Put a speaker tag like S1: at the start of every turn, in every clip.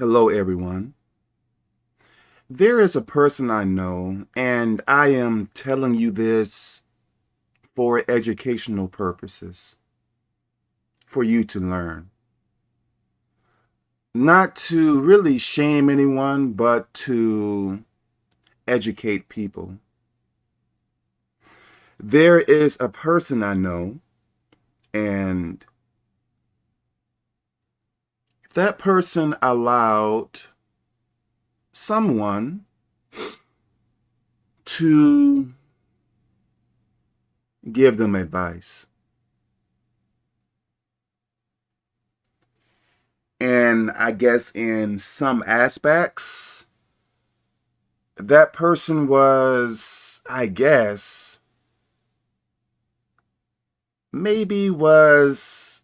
S1: Hello, everyone. There is a person I know, and I am telling you this for educational purposes, for you to learn. Not to really shame anyone, but to educate people. There is a person I know, and that person allowed someone to give them advice. And I guess in some aspects, that person was, I guess, maybe was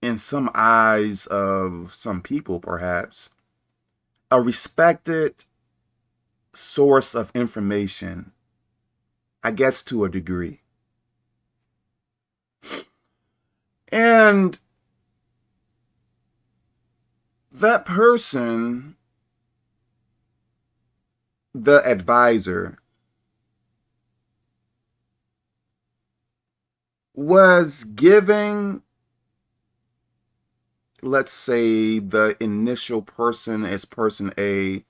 S1: in some eyes of some people, perhaps, a respected source of information, I guess to a degree. And that person, the advisor, was giving let's say the initial person is person A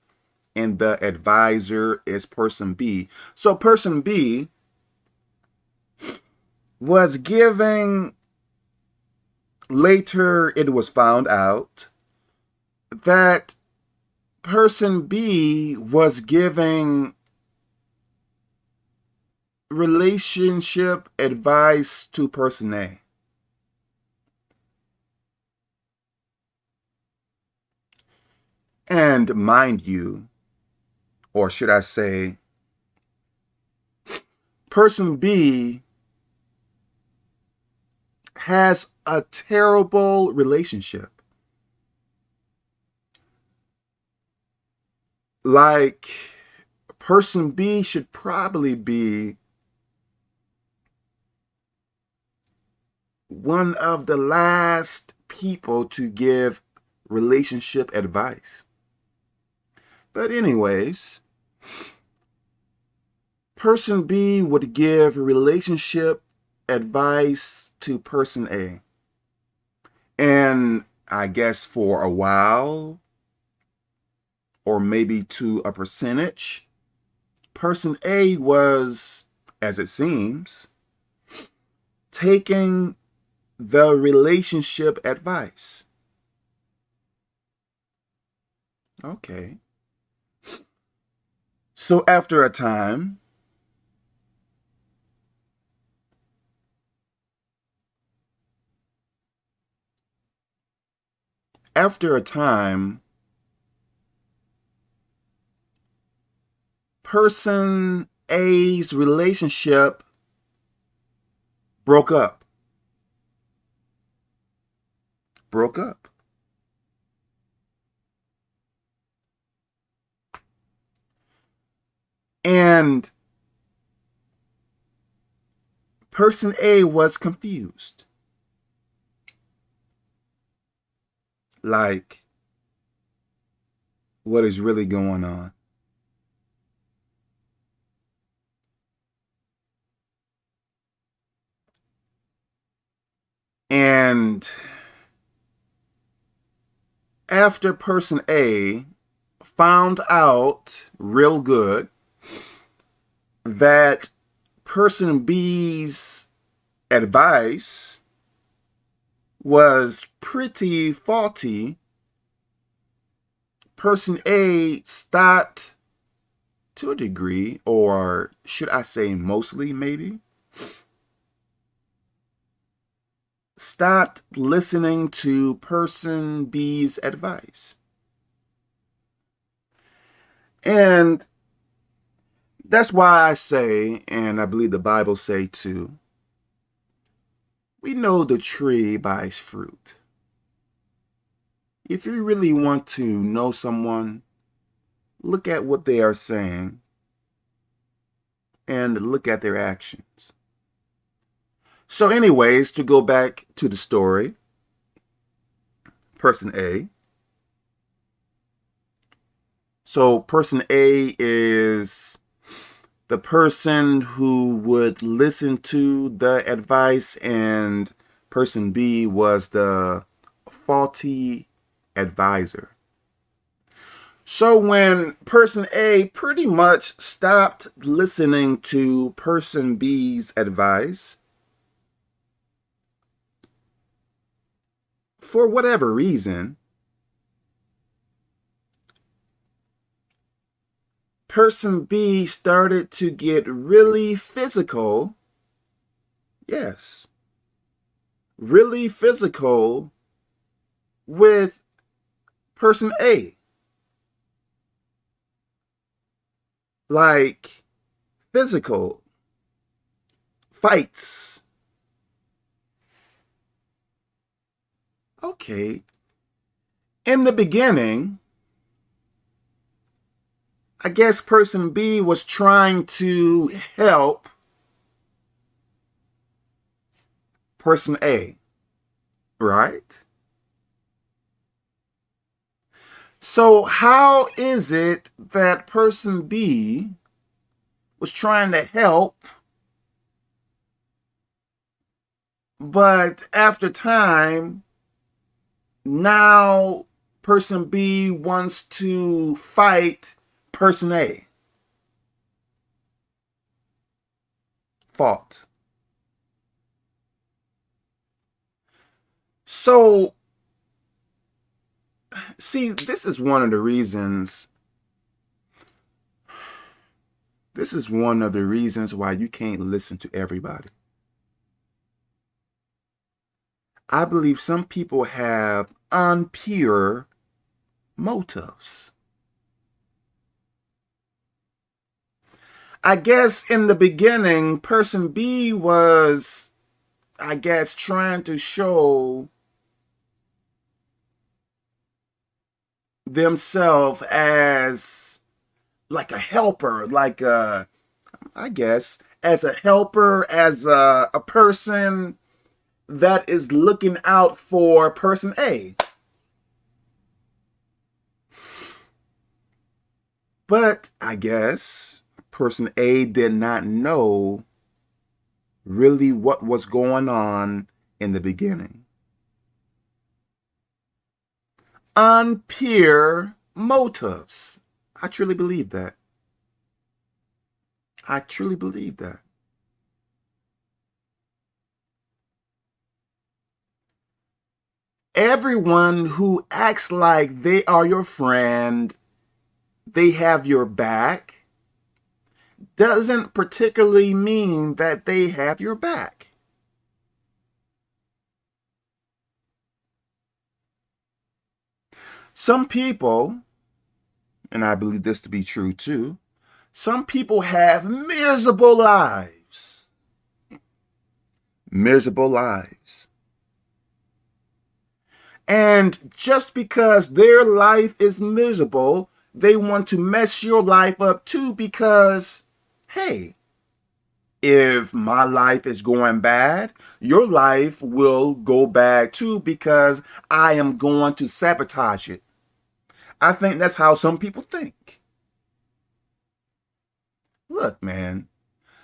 S1: and the advisor is person B. So person B was giving, later it was found out that person B was giving relationship advice to person A. And mind you, or should I say, person B has a terrible relationship. Like, person B should probably be one of the last people to give relationship advice. But anyways, person B would give relationship advice to person A. And I guess for a while, or maybe to a percentage, person A was, as it seems, taking the relationship advice. Okay. So after a time, after a time, person A's relationship broke up. Broke up. And person A was confused. Like, what is really going on? And after person A found out real good that person B's advice was pretty faulty, person A stopped to a degree, or should I say mostly maybe, stopped listening to person B's advice. And that's why I say, and I believe the Bible say too, we know the tree by its fruit. If you really want to know someone, look at what they are saying and look at their actions. So anyways, to go back to the story, person A, So person A is the person who would listen to the advice and person B was the faulty advisor. So when person A pretty much stopped listening to person B's advice, for whatever reason, person B started to get really physical. Yes. Really physical with person A. Like physical fights. Okay. In the beginning, I guess person B was trying to help person A, right? So how is it that person B was trying to help, but after time, now person B wants to fight person A. Fault. So, see, this is one of the reasons, this is one of the reasons why you can't listen to everybody. I believe some people have unpure motives. I guess in the beginning, person B was, I guess, trying to show themselves as like a helper, like a, I guess, as a helper, as a, a person that is looking out for person A. But I guess person A did not know really what was going on in the beginning. Unpure motives. I truly believe that. I truly believe that. Everyone who acts like they are your friend, they have your back, doesn't particularly mean that they have your back. Some people, and I believe this to be true too, some people have miserable lives. Miserable lives. And just because their life is miserable, they want to mess your life up too because hey, if my life is going bad, your life will go bad too because I am going to sabotage it. I think that's how some people think. Look, man,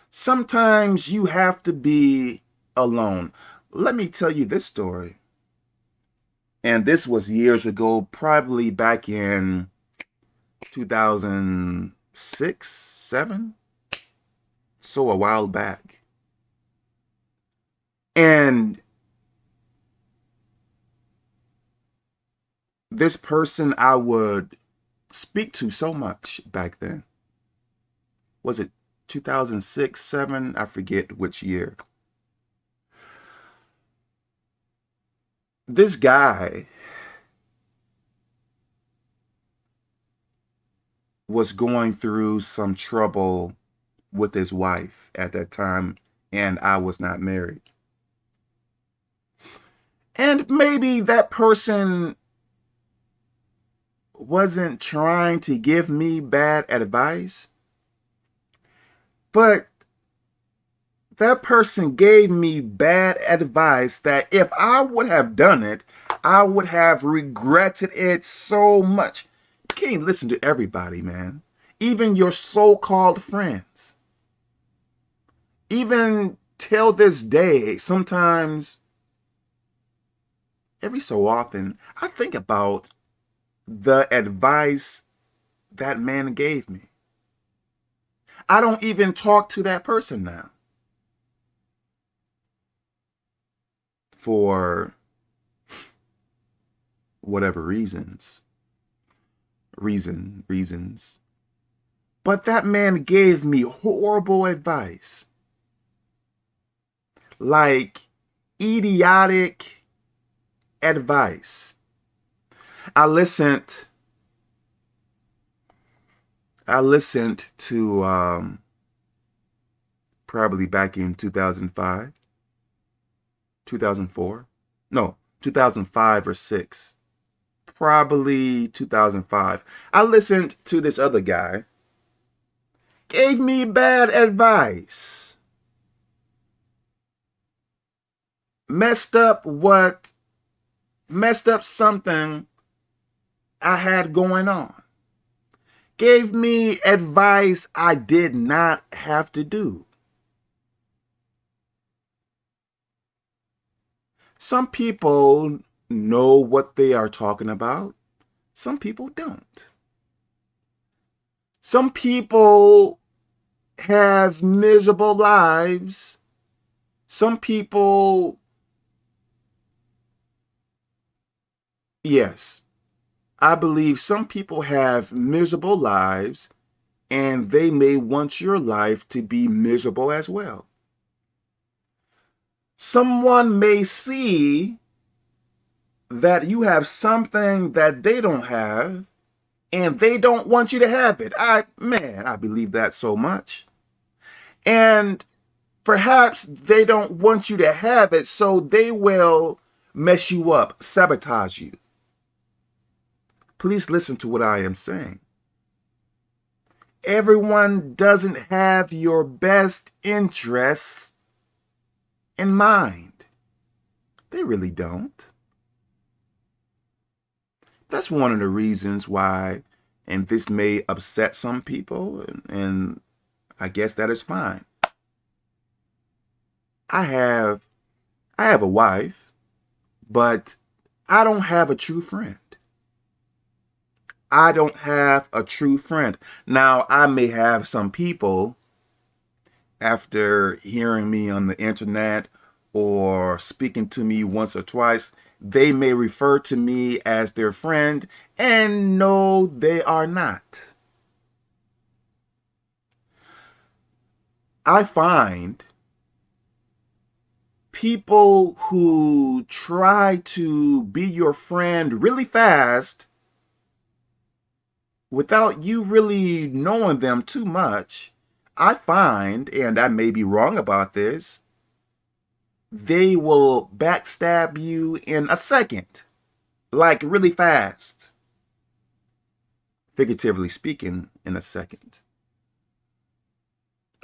S1: sometimes you have to be alone. Let me tell you this story. And this was years ago, probably back in 2006, 7 so a while back. And this person I would speak to so much back then. Was it 2006, 7? I forget which year. This guy was going through some trouble with his wife at that time, and I was not married. And maybe that person wasn't trying to give me bad advice, but that person gave me bad advice that if I would have done it, I would have regretted it so much. can't listen to everybody, man. Even your so-called friends. Even till this day, sometimes, every so often, I think about the advice that man gave me. I don't even talk to that person now. For whatever reasons. Reason, reasons. But that man gave me horrible advice. Like idiotic advice. I listened I listened to um, probably back in 2005, 2004, no, 2005 or 6, probably 2005. I listened to this other guy, gave me bad advice, messed up what, messed up something I had going on gave me advice I did not have to do. Some people know what they are talking about. Some people don't. Some people have miserable lives. Some people, yes, I believe some people have miserable lives and they may want your life to be miserable as well. Someone may see that you have something that they don't have and they don't want you to have it. I, man, I believe that so much. And perhaps they don't want you to have it, so they will mess you up, sabotage you. Please listen to what I am saying. Everyone doesn't have your best interests in mind. They really don't. That's one of the reasons why, and this may upset some people, and I guess that is fine. I have, I have a wife, but I don't have a true friend. I don't have a true friend. Now, I may have some people after hearing me on the internet or speaking to me once or twice, they may refer to me as their friend, and no, they are not. I find people who try to be your friend really fast without you really knowing them too much, I find, and I may be wrong about this, they will backstab you in a second, like really fast. Figuratively speaking, in a second.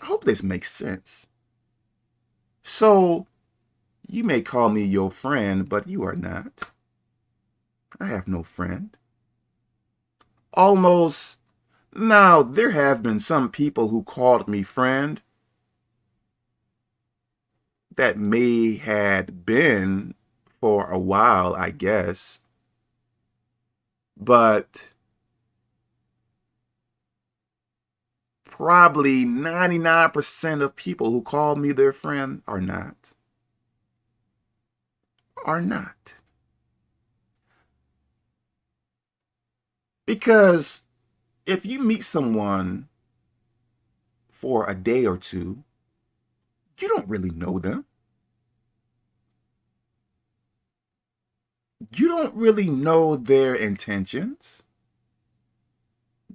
S1: I hope this makes sense. So, you may call me your friend, but you are not. I have no friend almost, now there have been some people who called me friend that may had been for a while, I guess. But probably 99% of people who call me their friend are not. Are not. Because if you meet someone for a day or two, you don't really know them. You don't really know their intentions,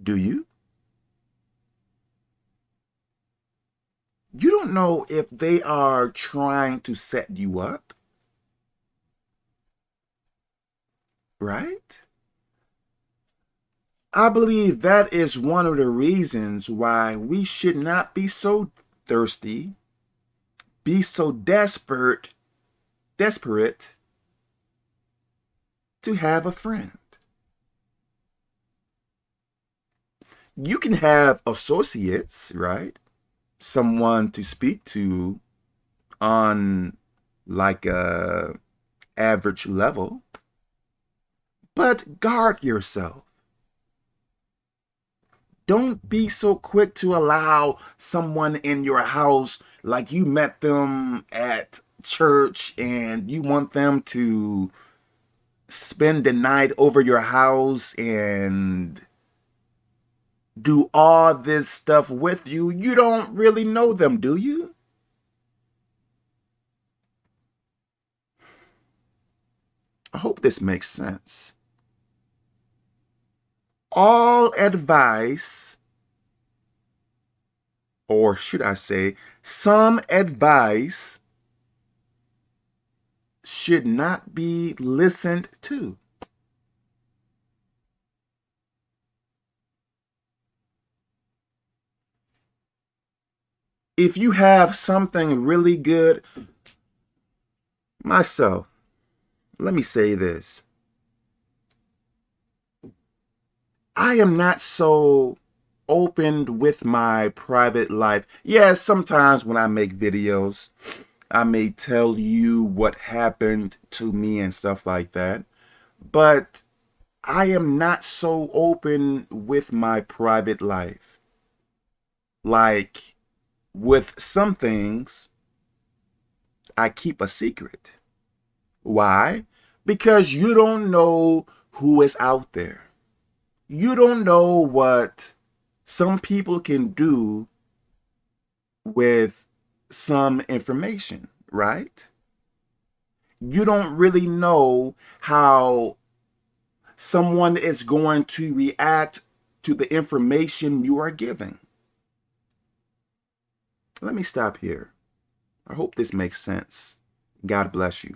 S1: do you? You don't know if they are trying to set you up, right? I believe that is one of the reasons why we should not be so thirsty, be so desperate, desperate to have a friend. you can have associates, right? Someone to speak to on like a average level, but guard yourself. Don't be so quick to allow someone in your house like you met them at church and you want them to spend the night over your house and do all this stuff with you. You don't really know them, do you? I hope this makes sense. All advice, or should I say, some advice should not be listened to. If you have something really good, myself, let me say this. I am not so open with my private life. Yes, sometimes when I make videos, I may tell you what happened to me and stuff like that. But I am not so open with my private life. Like, with some things, I keep a secret. Why? Because you don't know who is out there. You don't know what some people can do with some information, right? You don't really know how someone is going to react to the information you are giving. Let me stop here. I hope this makes sense. God bless you.